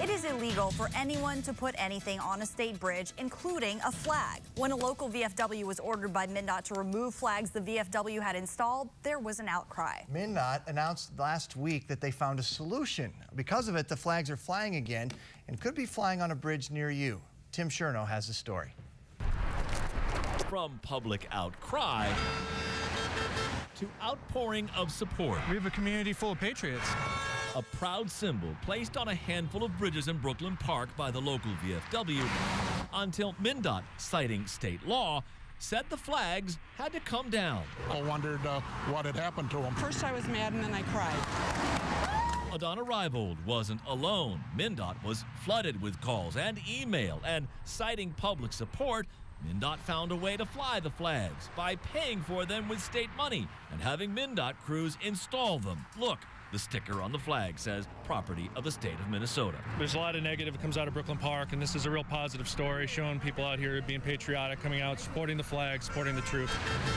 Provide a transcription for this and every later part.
It is illegal for anyone to put anything on a state bridge, including a flag. When a local VFW was ordered by MnDOT to remove flags the VFW had installed, there was an outcry. MnDOT announced last week that they found a solution. Because of it, the flags are flying again and could be flying on a bridge near you. Tim Sherno has the story. From public outcry to outpouring of support. We have a community full of patriots. A proud symbol placed on a handful of bridges in Brooklyn Park by the local VFW until MnDOT, citing state law, said the flags had to come down. I wondered uh, what had happened to them. First I was mad and then I cried. Adana Reibold wasn't alone. MnDOT was flooded with calls and email, and citing public support, MnDOT found a way to fly the flags by paying for them with state money and having MnDOT crews install them. Look, the sticker on the flag says property of the state of Minnesota. There's a lot of negative that comes out of Brooklyn Park, and this is a real positive story showing people out here being patriotic, coming out, supporting the flag, supporting the troops.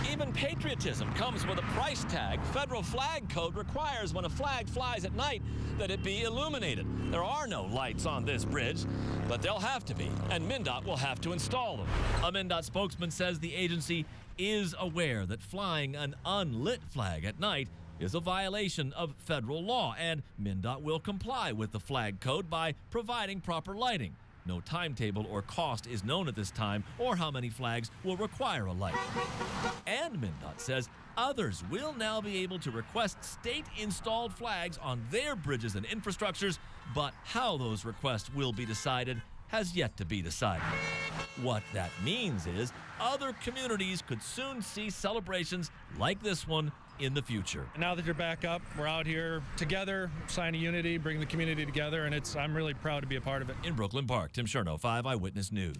Even patriotism comes with a price tag. Federal flag code requires when a flag flies at night that it be illuminated. There are no lights on this bridge, but they'll have to be, and MnDOT will have to install them. A MnDOT spokesman says the agency is aware that flying an unlit flag at night is a violation of federal law, and MnDOT will comply with the flag code by providing proper lighting. No timetable or cost is known at this time or how many flags will require a light. And MnDOT says others will now be able to request state installed flags on their bridges and infrastructures, but how those requests will be decided has yet to be decided. What that means is other communities could soon see celebrations like this one in the future. Now that you're back up, we're out here together, sign of unity, bring the community together, and it's I'm really proud to be a part of it. In Brooklyn Park, Tim Sherno, 5 Eyewitness News.